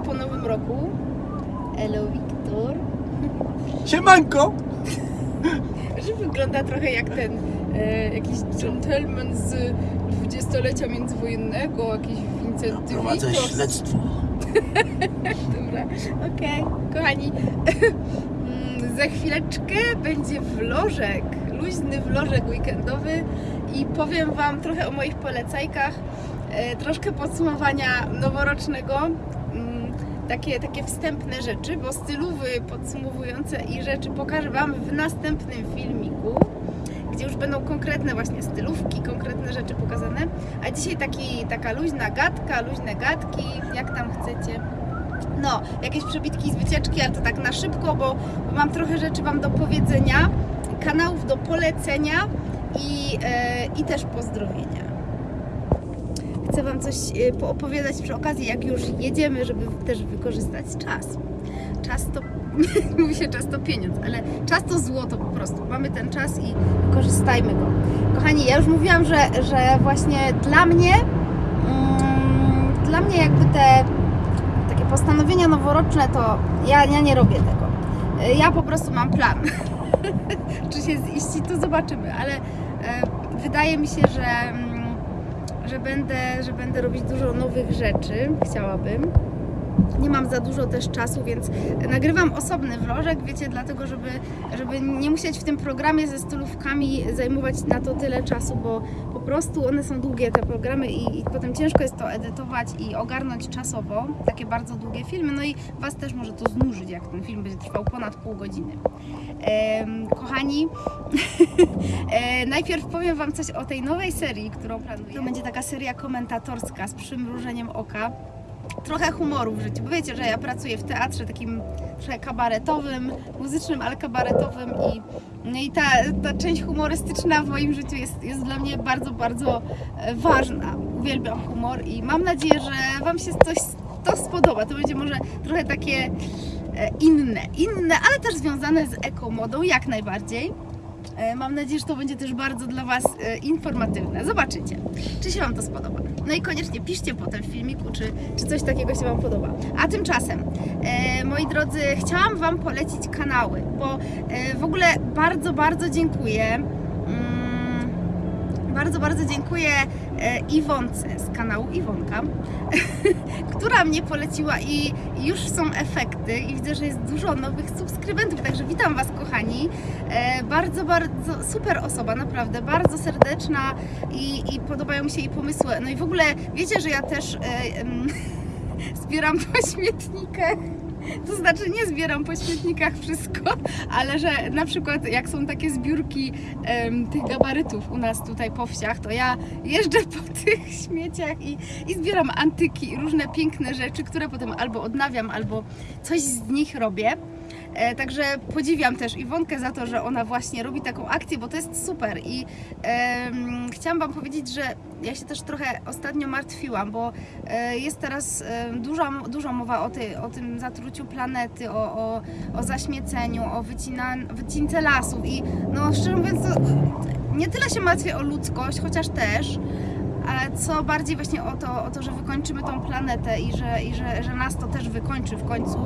po nowym roku. Hello Wiktor. Siemanko! Że wygląda trochę jak ten e, jakiś gentleman z dwudziestolecia międzywojennego, jakiś Vincent Prowadzę śledztwo. Dobra, okej. Kochani, mm, za chwileczkę będzie vlożek, luźny vlożek weekendowy i powiem Wam trochę o moich polecajkach, e, troszkę podsumowania noworocznego, takie, takie wstępne rzeczy, bo stylowy podsumowujące i rzeczy pokażę Wam w następnym filmiku, gdzie już będą konkretne właśnie stylówki, konkretne rzeczy pokazane, a dzisiaj taki, taka luźna gadka, luźne gadki, jak tam chcecie. No, jakieś przebitki z wycieczki, ale to tak na szybko, bo, bo mam trochę rzeczy Wam do powiedzenia, kanałów do polecenia i, e, i też pozdrowienia. Chcę Wam coś e, poopowiadać przy okazji, jak już jedziemy, żeby też wykorzystać czas. Czas to, mówi się czas to pieniądz, ale czas to złoto po prostu. Mamy ten czas i korzystajmy go. Kochani, ja już mówiłam, że, że właśnie dla mnie, mm, dla mnie jakby te takie postanowienia noworoczne, to ja, ja nie robię tego. Y, Ja po prostu mam plan. Czy się ziści, to zobaczymy, ale e, wydaje mi się, że, mm, że, będę, że będę robić dużo nowych rzeczy. Chciałabym. Nie mam za dużo też czasu, więc nagrywam osobny vlożek, wiecie, dlatego, żeby, żeby nie musieć w tym programie ze stylówkami zajmować na to tyle czasu, bo prostu one są długie, te programy i, i potem ciężko jest to edytować i ogarnąć czasowo takie bardzo długie filmy, no i Was też może to znużyć, jak ten film będzie trwał ponad pół godziny. Em, kochani, e, najpierw powiem Wam coś o tej nowej serii, którą planuję. To będzie taka seria komentatorska z przymrużeniem oka trochę humoru w życiu, bo wiecie, że ja pracuję w teatrze takim trochę kabaretowym, muzycznym, ale kabaretowym i, no i ta, ta część humorystyczna w moim życiu jest, jest dla mnie bardzo, bardzo e, ważna. Uwielbiam humor i mam nadzieję, że Wam się coś to spodoba. To będzie może trochę takie e, inne, inne, ale też związane z ekomodą jak najbardziej. E, Mam nadzieję, że to będzie też bardzo dla Was e, informatywne. Zobaczycie, czy się Wam to spodoba. No i koniecznie piszcie potem w filmiku, czy, czy coś takiego się Wam podoba. A tymczasem, e, moi drodzy, chciałam Wam polecić kanały, bo w ogóle bardzo, bardzo dziękuję. Bardzo, bardzo dziękuję e, Iwonce z kanału Iwonka, która mnie poleciła i, już są efekty i widzę, że jest dużo nowych subskrybentów, także witam Was kochani. E, bardzo, bardzo super osoba, naprawdę, bardzo serdeczna i, i podobają mi się jej pomysły. No i w ogóle wiecie, że ja też e, zbieram po śmietnikach. To znaczy nie zbieram po śmietnikach wszystko, ale że na przykład jak są takie zbiórki tych gabarytów u nas tutaj po wsiach, to ja jeżdżę po tych śmieciach i, i zbieram antyki i różne piękne rzeczy, które potem albo odnawiam, albo coś z nich robię. E, także podziwiam też Iwonkę za to, że ona właśnie robi taką akcję, bo to jest super i chciałam Wam powiedzieć, że ja się też trochę ostatnio martwiłam, bo e, jest teraz duża, dużo mowa o, ty, o tym zatruciu planety, o, o, o zaśmieceniu, o wycina, wycince lasów i no szczerze mówiąc to nie tyle się martwię o ludzkość, chociaż też, ale co bardziej właśnie o to, o to że wykończymy tą planetę i, że, i że, że nas to też wykończy w końcu.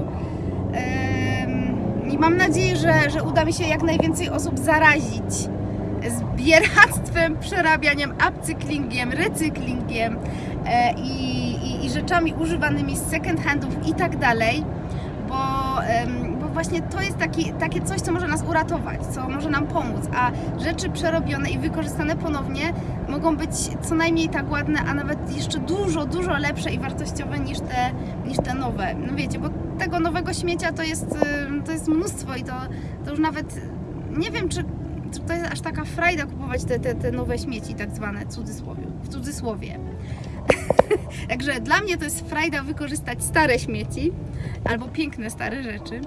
Em, I mam nadzieję, że, że uda mi się jak najwięcej osób zarazić zbieractwem, przerabianiem, upcyklingiem, recyklingiem e, i, i, rzeczami używanymi z second handów i tak dalej, bo właśnie to jest taki, takie coś, co może nas uratować, co może nam pomóc, a rzeczy przerobione i wykorzystane ponownie mogą być co najmniej tak ładne, a nawet jeszcze dużo, dużo lepsze i wartościowe niż te, niż te nowe. No wiecie, bo tego nowego śmiecia to jest, ym, to jest mnóstwo i to, to już nawet nie wiem, czy, czy to jest aż taka frajda kupować te, te, te nowe śmieci, tak zwane, cudzysłowie, w cudzysłowie. Także dla mnie to jest frajda wykorzystać stare śmieci albo piękne stare rzeczy,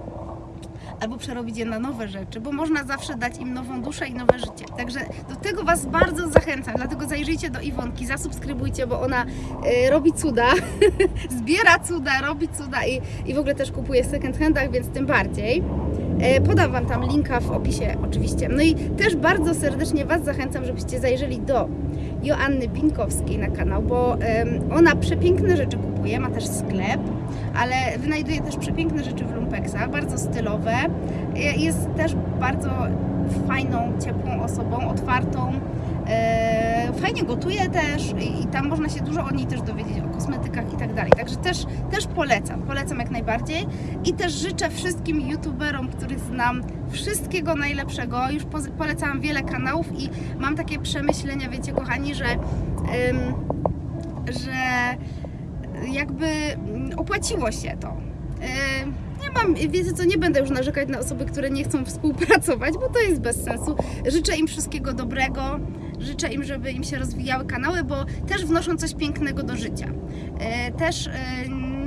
albo przerobić je na nowe rzeczy, bo można zawsze dać im nową duszę i nowe życie. Także do tego Was bardzo zachęcam, dlatego zajrzyjcie do Iwonki, zasubskrybujcie, bo ona y, robi cuda, zbiera cuda, robi cuda i, i w ogóle też kupuje w second handach, więc tym bardziej. E, Podam Wam tam linka w opisie oczywiście. No i też bardzo serdecznie Was zachęcam, żebyście zajrzeli do Joanny Binkowskiej na kanał, bo ona przepiękne rzeczy kupuje, ma też sklep, ale wynajduje też przepiękne rzeczy w lumpeksach, bardzo stylowe. Je- Jest też bardzo fajną, ciepłą osobą, otwartą. Fajnie gotuje też i, i tam można się dużo o niej też dowiedzieć, o kosmetykach i tak dalej. Także też, też polecam, polecam jak najbardziej i też życzę wszystkim youtuberom, których znam, wszystkiego najlepszego. Już polecałam wiele kanałów i mam takie przemyślenia, wiecie kochani, że, ym, że jakby mm, opłaciło się to. Ym, nie mam, wiecie co, nie będę już narzekać na osoby, które nie chcą współpracować, bo to jest bez sensu. Życzę im wszystkiego dobrego, życzę im, żeby im się rozwijały kanały, bo też wnoszą coś pięknego do życia. E, Też e,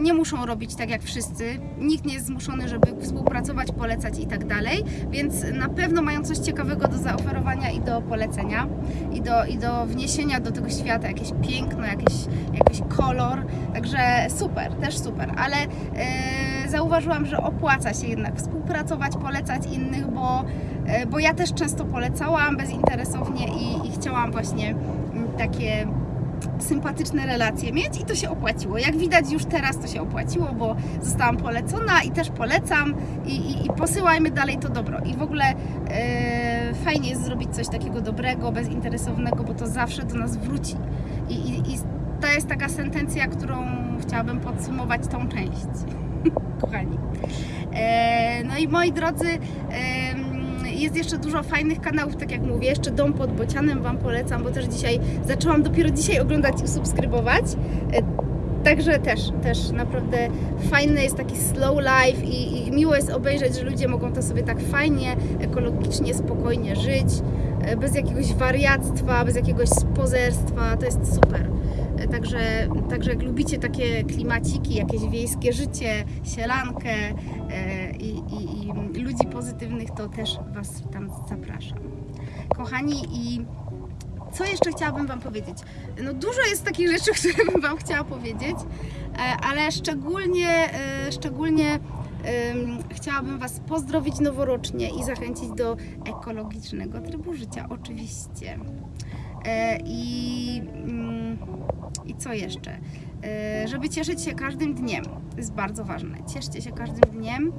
nie muszą robić tak jak wszyscy, nikt nie jest zmuszony, żeby współpracować, polecać i tak dalej, więc na pewno mają coś ciekawego do zaoferowania i do polecenia i do, i do wniesienia do tego świata, jakieś piękno, jakieś, jakiś kolor, także super, też super, ale e, zauważyłam, że opłaca się jednak współpracować, polecać innych, bo, e, bo ja też często polecałam bezinteresownie i, i chciałam właśnie mm, takie sympatyczne relacje mieć i to się opłaciło. Jak widać już teraz to się opłaciło, bo zostałam polecona i też polecam i, i, i posyłajmy dalej to dobro. I w ogóle e, fajnie jest zrobić coś takiego dobrego, bezinteresownego, bo to zawsze do nas wróci. I, i, i to jest taka sentencja, którą chciałabym podsumować tą część. Kochani. E, no i moi drodzy, jest jeszcze dużo fajnych kanałów, tak jak mówię, jeszcze Dom pod Bocianem Wam polecam, bo też dzisiaj zaczęłam dopiero dzisiaj oglądać i subskrybować. E, Także też, też naprawdę fajny jest taki slow life i, i miło jest obejrzeć, że ludzie mogą to sobie tak fajnie, ekologicznie, spokojnie żyć, e, bez jakiegoś wariactwa, bez jakiegoś pozerstwa, to jest super. Także, także jak lubicie takie klimaciki, jakieś wiejskie życie, sielankę e, i, i, i ludzi pozytywnych, to też Was tam zapraszam. Kochani i co jeszcze chciałabym Wam powiedzieć? No dużo jest takich rzeczy, które bym Wam chciała powiedzieć, e, ale szczególnie, e, szczególnie chciałabym Was pozdrowić noworocznie i zachęcić do ekologicznego trybu życia, oczywiście. I, mm, I co jeszcze? E, Żeby cieszyć się każdym dniem. To jest bardzo ważne. Cieszcie się każdym dniem.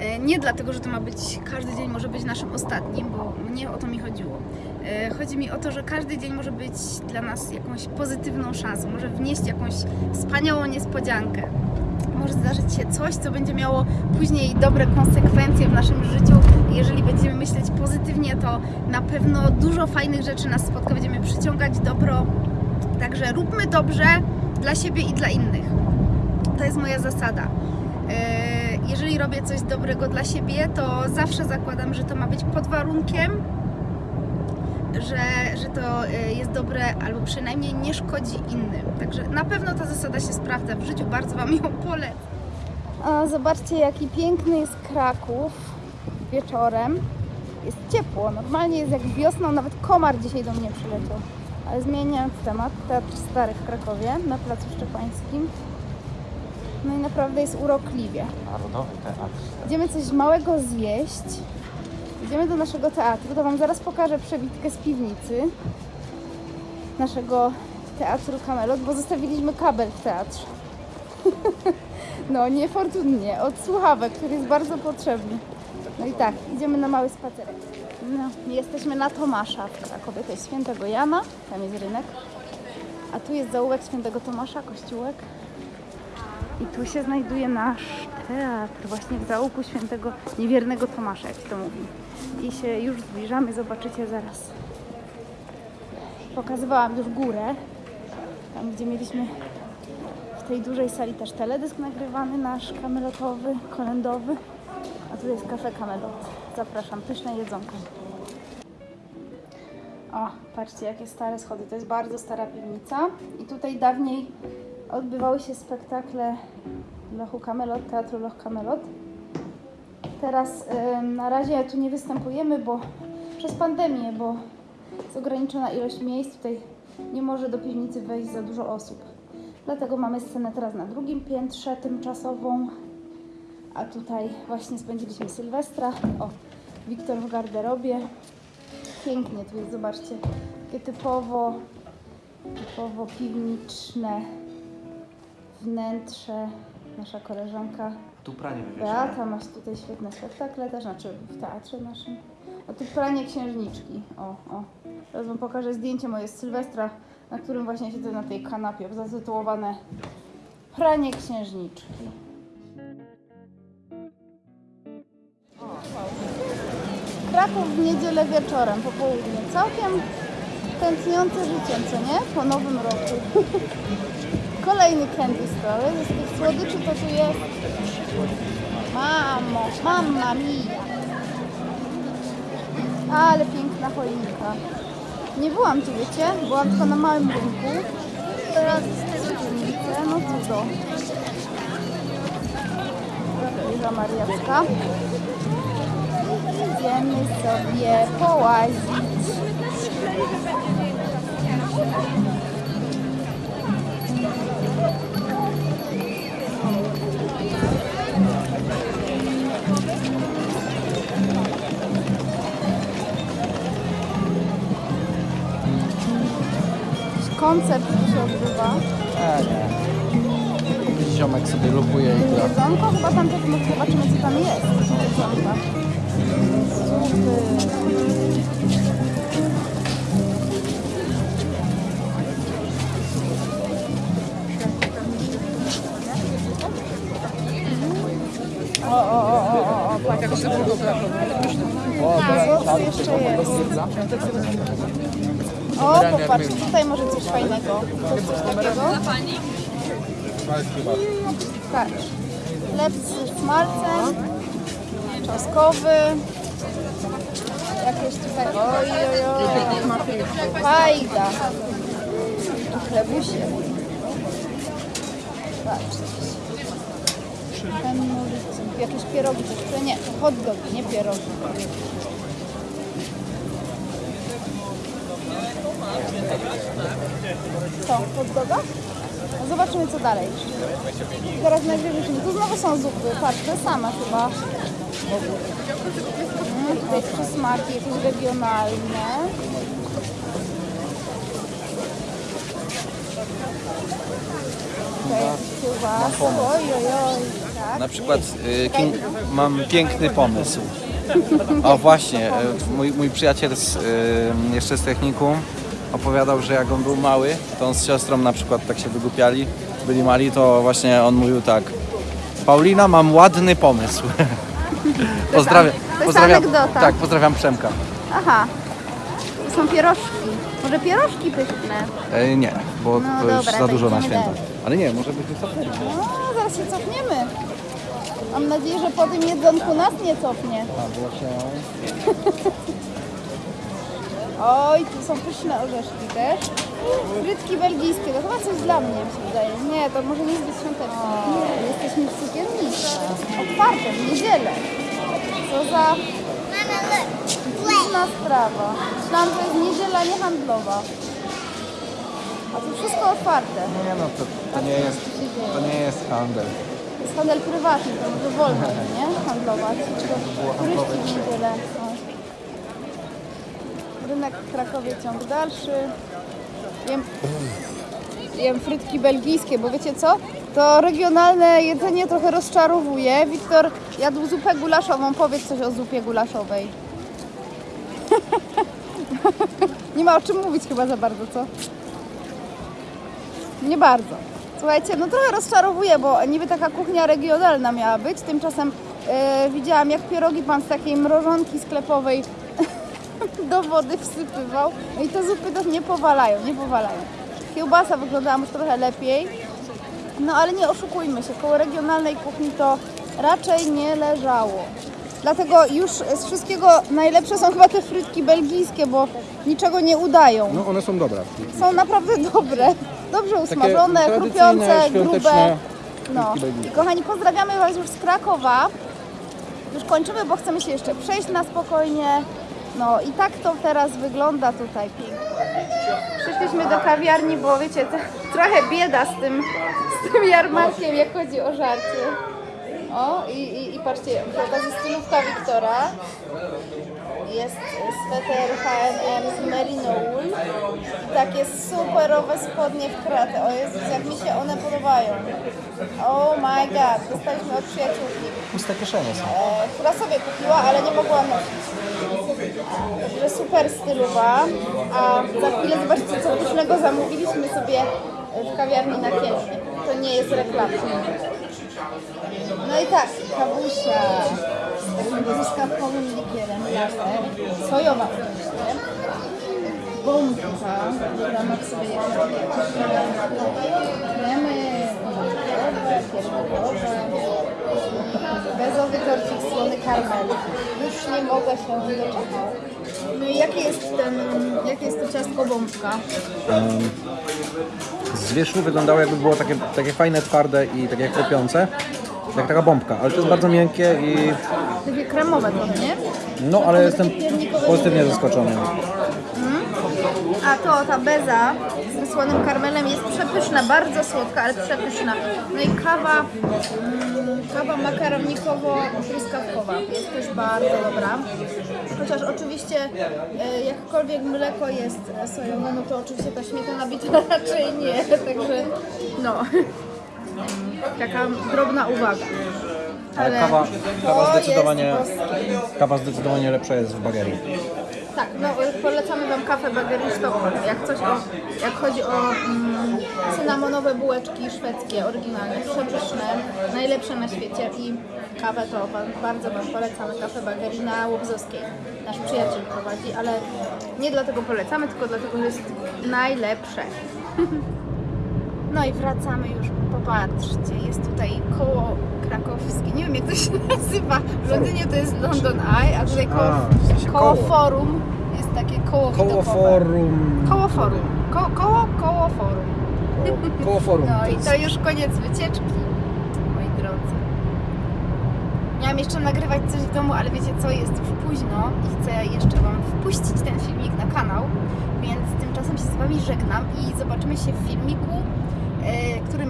E, Nie dlatego, że to ma być, każdy dzień może być naszym ostatnim, bo nie o to mi chodziło. E, Chodzi mi o to, że każdy dzień może być dla nas jakąś pozytywną szansą, może wnieść jakąś wspaniałą niespodziankę. Może zdarzyć się coś, co będzie miało później dobre konsekwencje w naszym życiu. Jeżeli będziemy myśleć pozytywnie, to na pewno dużo fajnych rzeczy nas spotka, będziemy przyciągać dobro. Także róbmy dobrze dla siebie i dla innych. To jest moja zasada. E, Jeżeli robię coś dobrego dla siebie, to zawsze zakładam, że to ma być pod warunkiem, że, że to y, jest dobre albo przynajmniej nie szkodzi innym. Także na pewno ta zasada się sprawdza w życiu, bardzo Wam ją polecam. A zobaczcie jaki piękny jest Kraków wieczorem. Jest ciepło, normalnie jest jak wiosną, nawet komar dzisiaj do mnie przyleciał. Ale zmieniając temat, Teatr Stary w Krakowie na Placu Szczepańskim. No i naprawdę jest urokliwie. Narodowy teatr. Idziemy coś małego zjeść. Idziemy do naszego teatru. To Wam zaraz pokażę przebitkę z piwnicy naszego teatru Kamelot, bo zostawiliśmy kabel w teatrze. No, niefortunnie, od słuchawek, który jest bardzo potrzebny. No i tak, idziemy na mały spacerek. No, jesteśmy na Tomasza w Krakowie, to jest Świętego Jana, tam jest rynek. A tu jest zaułek Świętego Tomasza, kościółek. I tu się znajduje nasz teatr, właśnie w zaułku świętego niewiernego Tomasza, jak się to mówi. I się już zbliżamy, zobaczycie zaraz. Pokazywałam już górę, tam gdzie mieliśmy w tej dużej sali też teledysk nagrywany nasz kamelotowy, kolendowy. Tu jest kafe kamelot. Zapraszam, pyszne jedzonko. O, patrzcie jakie stare schody. To jest bardzo stara piwnica. I tutaj dawniej odbywały się spektakle Lochu Kamelot, Teatru Loch Kamelot. Teraz na razie tu nie występujemy, bo przez pandemię, bo jest ograniczona ilość miejsc. Tutaj nie może do piwnicy wejść za dużo osób. Dlatego mamy scenę teraz na drugim piętrze tymczasową. A tutaj właśnie spędziliśmy Sylwestra. O, Wiktor w garderobie. Pięknie tu jest, zobaczcie. Takie typowo Typowo piwniczne wnętrze. Nasza koleżanka Tu pranie Beata masz tutaj świetne spektakle też, znaczy w teatrze naszym. A tu pranie księżniczki. O, o. Teraz wam pokażę zdjęcie moje z Sylwestra, na którym właśnie siedzę na tej kanapie, zatytułowane Pranie księżniczki. Kraków w niedzielę wieczorem, po południu. Całkiem tętniące życiem, co nie? Po nowym roku. Kolejny candy store. Z tych słodyczy to tu jest Mamo, mamma mia. Ale piękna choinka. Nie byłam tu, wiecie? Byłam tylko na małym rynku. Teraz choinkę, no cudo. Wieża Mariacka. Idziemy sobie połazić. Koncert tu się odbywa. Nie. Ziomek sobie lupuje i gra. Jedzonko? Chyba tam też zobaczymy co tam jest. O, o, o, o, o, o, patrzcie. O, A, tam jeszcze jest. O, popatrzcie, tutaj może coś fajnego. Coś, coś takiego. Patrz. Chleb z smalcem, czosnkowy. Jakieś tutaj, oj, oj, oj. Fajda. Chlebusie. Patrzcie. Hennulicy. Jakieś pierogi które nie, to hot dogi, nie pierogi. Co, hot doga? No zobaczymy co dalej. Teraz wrócimy. Tu znowu są zupy, patrz, te same chyba. Tutaj przysmaki jakieś regionalne. Tutaj jakieś kiełbasy, oj, oj, oj. Tak. Na przykład y, king, mam piękny pomysł. O właśnie, y, mój, mój przyjaciel z, y, jeszcze z technikum opowiadał, że jak on był mały, to on z siostrą na przykład tak się wygłupiali, byli mali, to właśnie on mówił tak Paulina, mam ładny pomysł. Pozdrawiam, to jest pozdrawiam, anegdota. tak, pozdrawiam Przemka. Aha, to są pierożki. Może pierożki pyszne? E, nie, bo No to już dobra, za to dużo na idziemy święta. dalej. Ale nie, może być wycofać. No, zaraz się cofniemy. Mam nadzieję, że po tym jedzonku nas nie cofnie. Oj, tu są pyszne orzeszki też. Frytki belgijskie, to chyba coś dla mnie mi się wydaje. Nie, to może nie zbyt świąteczne. Otwarte, w niedzielę. Co za dziwna sprawa. Myślałam, że jest niedziela niehandlowa. A tu wszystko otwarte. Nie no, to, to, nie jest, to nie jest handel. To jest handel prywatny, to może wolno nie? Handlować. Turyści w niedzielę są. Rynek w Krakowie ciąg dalszy. Jem, jem frytki belgijskie, bo wiecie co? To regionalne jedzenie trochę rozczarowuje. Wiktor jadł zupę gulaszową. Powiedz coś o zupie gulaszowej. Nie ma o czym mówić chyba za bardzo, co? Nie bardzo. Słuchajcie, no trochę rozczarowuje, bo niby taka kuchnia regionalna miała być. Tymczasem e, widziałam, jak pierogi pan z takiej mrożonki sklepowej do wody wsypywał. No i te zupy to nie powalają, nie powalają. Kiełbasa wyglądała już trochę lepiej. No ale nie oszukujmy się, koło regionalnej kuchni to raczej nie leżało. Dlatego już z wszystkiego najlepsze są chyba te frytki belgijskie, bo niczego nie udają No one są dobre. są naprawdę dobre. Dobrze usmażone, chrupiące, grube. No. belgijskie. Kochani, pozdrawiamy Was już z Krakowa. Już kończymy, bo chcemy się jeszcze przejść na spokojnie. No i tak to teraz wygląda tutaj pięknie. Przyszliśmy do kawiarni, bo wiecie, to, trochę bieda z tym, z tym jarmarkiem, jak chodzi o żarcie. O, i, i, i patrzcie, przy okazji stylówka Wiktora. jest sweter H&M z merino wool. I takie superowe spodnie w kratę. O Jezus, jak mi się one podobają. Oh my god, dostaliśmy od przyjaciółki, Puste kieszenie są. e, która sobie kupiła, ale nie mogła nosić. Także super stylowa. A za chwilę zobaczcie, co pysznego zamówiliśmy sobie w kawiarni na Kielnie. To nie jest reklama. No i tak, kawusia z takim likierem laser, sojowa oczywiście, bombka, ramach sobie jakieś kremy Już nie mogę się doczekać. No i jakie jest ten, jakie jest to ciastko bombka? Z wierzchu wyglądało jakby było takie, takie fajne, twarde i takie chrupiące. Jak taka bombka, ale to jest bardzo miękkie i Takie kremowe to, nie? no ale jestem pozytywnie zaskoczony. A to ta beza z wysłanym karmelem jest przepyszna, bardzo słodka, ale przepyszna. No i kawa, mm, kawa makaronikowo-truskawkowa jest też bardzo dobra. Chociaż oczywiście e, jakkolwiek mleko jest e, sojowe, no to oczywiście ta śmietana bita raczej nie, także no. Taka drobna uwaga. Ale kawa, kawa to zdecydowanie, jest kawa zdecydowanie lepsza jest w bagerii. Tak, no polecamy Wam kawę Stockholm. Jak coś o, jak chodzi o mm, cynamonowe bułeczki szwedzkie, oryginalne, przepyszne, najlepsze na świecie i kawę to bardzo Wam polecamy, kawę Bagery na Łobzowskiej. Nasz przyjaciel prowadzi, ale nie dlatego polecamy, tylko dlatego, że jest najlepsze. No i wracamy już, popatrzcie, jest tutaj koło krakowskie, nie wiem jak to się nazywa, w Londynie to jest London Eye, a tutaj koło, A, w sensie koło koło. forum jest takie koło Koło widokowe. forum. Koło forum, Ko, koło, koło forum. Koło, koło forum. No i to już koniec wycieczki, moi drodzy. Miałam jeszcze nagrywać coś w domu, ale wiecie co, jest już późno i chcę jeszcze Wam wpuścić ten filmik na kanał, więc tymczasem się z Wami żegnam i zobaczymy się w filmiku,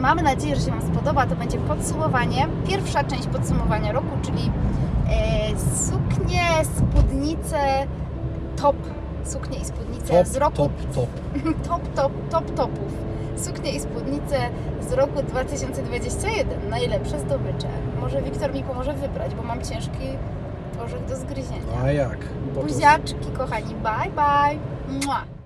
mamy nadzieję, że się Wam spodoba. To będzie podsumowanie, pierwsza część podsumowania roku, czyli e, suknie, spódnice, top, suknie i spódnice top, z roku top, top. top, top, top topów. Suknie i spódnice z roku 2021. Najlepsze zdobycze. Może Wiktor mi pomoże wybrać, bo mam ciężki orzech do zgryzienia. A jak? Buziaczki, kochani. Bye, bye. Mua.